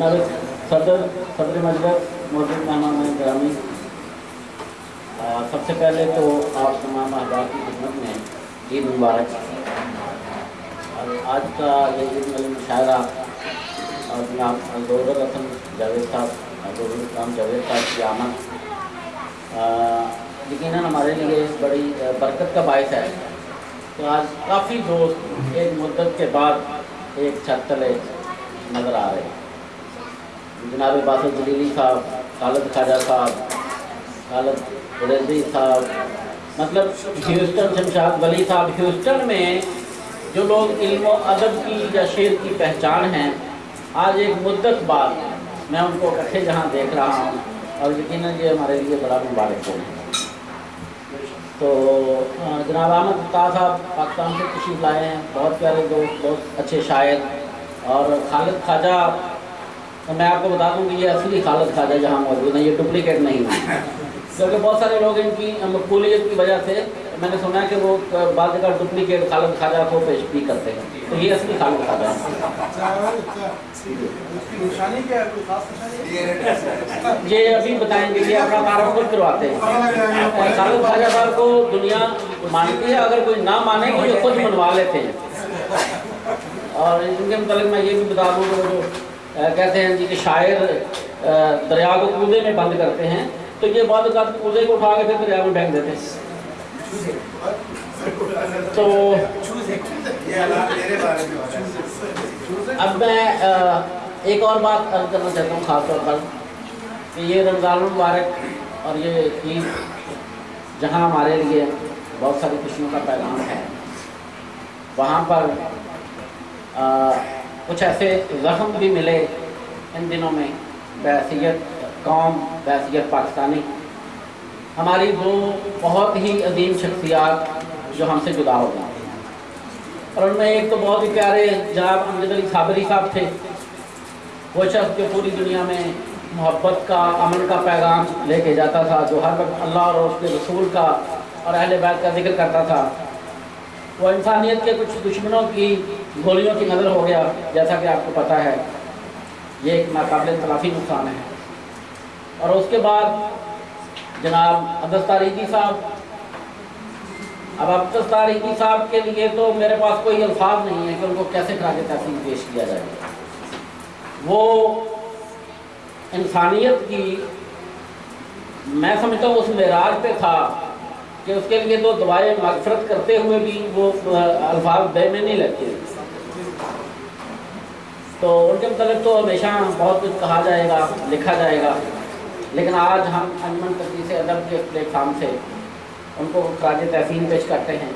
جناب صدر صدر مجلس، موجود مہمان گرامی۔ سب سے پہلے تو آپ تمام احباب کی خدمت میں عید مبارک۔ اور آج کا یہ عید مل مشاعرہ، اور جناب دور رسم جاوید صاحب دور اسلام جاوید صاحب کی آمد۔ یقیناً ہمارے لیے بڑی برکت کا باعث ہے۔ تو آج کافی دوست ایک مدت کے بعد ایک چھت تلے نظر آ رہے ہیں۔ جناب باسط جلیلی صاحب، خالد خواجہ صاحب، خالد ریزی صاحب مطلب ہیوسٹن شمشاد ولی صاحب، ہیوسٹن میں جو لوگ علم و ادب کی یا شعر کی پہچان ہیں، آج ایک مدت بعد میں ان کو اکٹھے جہاں دیکھ رہا ہوں اور یقیناً یہ ہمارے لیے بڑا مبارک ہو تو جناب احمد طاح صاحب، پاکستان سے تشریف لائے ہیں، بہت پیارے دوست، بہت اچھے شاعر اور خالد خواجہ تو میں آپ کو بتا دوں کہ یہ اصلی خالد خواجہ جہاں موجود ہیں، یہ ڈپلیکیٹ نہیں ہے کیونکہ بہت سارے لوگ ان کی مقبولیت کی وجہ سے میں نے سنا کہ وہ بعض جگہ ڈپلیکیٹ خالد خواجہ کو پیش بھی کرتے ہیں۔ تو یہ اصلی خالد خواجہ ہے یہ ابھی بتائیں گے یہ اپنا تعارف خود کرواتے ہیں۔ خالد خواجہ صاحب کو دنیا مانتی ہے، اگر کوئی نہ مانے تو یہ خود منوا لیتے ہیں۔ اور ان کے متعلق میں یہ بھی بتا دوں کہ وہ جو کہتے ہیں جی کہ شاعر دریا کو کودے میں بند کرتے ہیں، تو یہ بعض اوقات کودے کو اٹھا کے پھر دریا میں پھینک دیتے ہیں۔ تو اب میں ایک اور بات عرض کرنا چاہتا ہوں، خاص طور پر کہ یہ رمضان المبارک اور یہ عید جہاں ہمارے لیے بہت ساری خوشیوں کا پیغام ہے، وہاں پر کچھ ایسے زخم بھی ملے ان دنوں میں، بحثیت قوم، بحثیت پاکستانی۔ ہماری دو بہت ہی عظیم شخصیات جو ہم سے جدا ہو جاتی ہیں اور ان میں ایک تو بہت ہی پیارے جناب امجد علی صابری صاحب تھے۔ وہ شخص جو پوری دنیا میں محبت کا، امن کا پیغام لے کے جاتا تھا، جو ہر وقت اللہ اور اس کے رسول کا اور اہل بیت کا ذکر کرتا تھا۔ وہ انسانیت کے کچھ دشمنوں کی گولیوں کی نظر ہو گیا، جیسا کہ آپ کو پتہ ہے، یہ ایک ناقابل تلافی نقصان ہے۔ اور اس کے بعد، جناب عبدس تاریخی صاحب، اب عبدس تاریخی صاحب کے لیے تو میرے پاس کوئی الفاظ نہیں ہے کہ ان کو کیسے خراج تحصیل پیش کیا جائے۔ وہ انسانیت کی، میں سمجھتا ہوں، اس معراج پہ تھا۔ کہ اس کے لیے تو دعائیں مغفرت کرتے ہوئے بھی وہ الفاظ بے میں نہیں لگتے تو ان کے متعلق تو ہمیشہ بہت کچھ کہا جائے گا، لکھا جائے گا۔ لیکن آج ہم انجمن تقدیس ادب کے پلیٹ فارم سے ان کو خراج تحسین پیش کرتے ہیں۔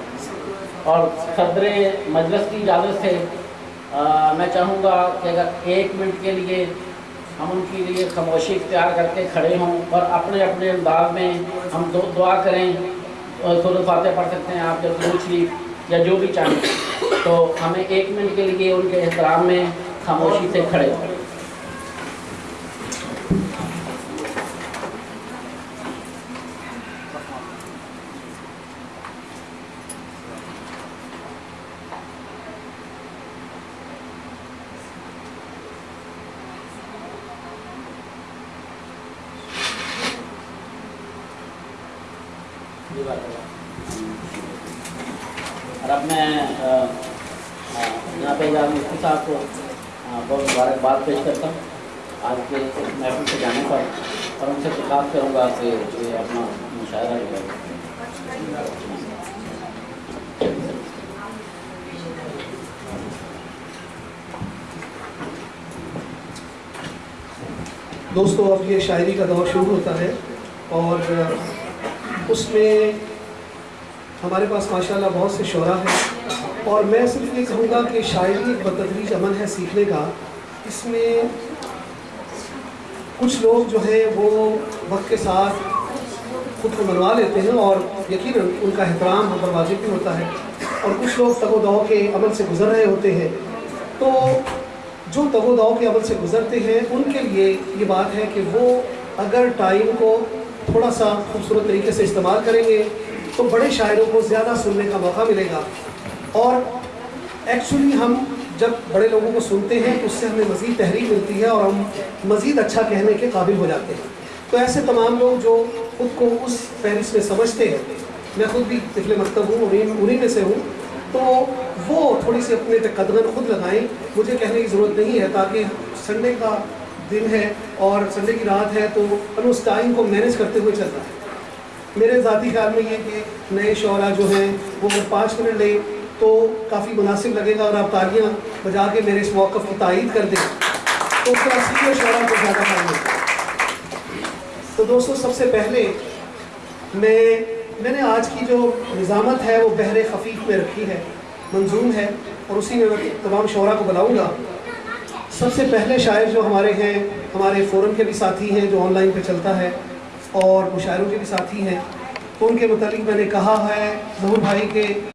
اور صدر مجلس کی اجازت سے میں چاہوں گا کہ اگر ایک منٹ کے لیے ہم ان کے لیے خاموشی اختیار کر کے کھڑے ہوں اور اپنے اپنے انداز میں ہم دعا کریں۔ سورت فاتح پڑھ سکتے ہیں، آپ جب درود شریف یا جو بھی چاہیں۔ تو ہمیں ایک منٹ کے لیے ان کے احترام میں خاموشی سے کھڑے۔ اور اب میں جناب اعجاز مفتی صاحب کو بہت مبارکباد پیش کرتا ہوں۔ آج کے محفل سے جانے پر، اور ان سے درخواست کروں گا کہ یہ اپنا مشاعرہ جو ہے۔ دوستوں اب یہ شاعری کا دور شروع ہوتا ہے اور اس میں ہمارے پاس ماشاءاللہ بہت سے شعراء ہیں اور میں صرف یہ کہوں گا کہ شاعری ایک بتدریج عمل ہے سیکھنے کا۔ اس میں کچھ لوگ جو ہیں وہ وقت کے ساتھ خود کو منوا لیتے ہیں اور یقیناً ان کا احترام ہم پر واجب بھی ہوتا ہے اور کچھ لوگ تگ و دو کے عمل سے گزر رہے ہوتے ہیں۔ تو جو تگ و دو کے عمل سے گزرتے ہیں، ان کے لیے یہ بات ہے کہ وہ اگر ٹائم کو تھوڑا سا خوبصورت طریقے سے استعمال کریں گے تو بڑے شاعروں کو زیادہ سننے کا موقع ملے گا۔ اور ایکچولی ہم جب بڑے لوگوں کو سنتے ہیں تو اس سے ہمیں مزید تحریر ملتی ہے اور ہم مزید اچھا کہنے کے قابل ہو جاتے ہیں۔ تو ایسے تمام لوگ جو خود کو اس فہرست میں سمجھتے ہیں، میں خود بھی پچھلے مکتب ہوں، انہیں انہیں میں سے ہوں، تو وہ تھوڑی سی اپنے قدم خود لگائیں۔ مجھے کہنے کی ضرورت نہیں ہے تاکہ سنڈے کا دن ہے اور سنڈے کی رات ہے تو ہم اس ٹائم کو مینیج کرتے ہوئے چلتا ہے۔ میرے ذاتی خیال میں یہ کہ نئے شعرا جو ہیں وہ اگر پانچ منٹ لیں تو کافی مناسب لگے گا اور آپ تالیاں بجا کے میرے اس موقف کی تائید کر دیں تو اس طرح سیدھے شعراء کو زیادہ فائدہ تو دوستو، سب سے پہلے میں میں نے آج کی جو نظامت ہے وہ بحر خفیق میں رکھی ہے، منظوم ہے اور اسی میں تمام شعراء کو بلاؤں گا۔ سب سے پہلے شاعر جو ہمارے ہیں، ہمارے فورم کے بھی ساتھی ہیں جو آن لائن پہ چلتا ہے اور مشاعروں کے بھی ساتھی ہیں، ان کے متعلق میں نے کہا ہے ظہور بھائی کے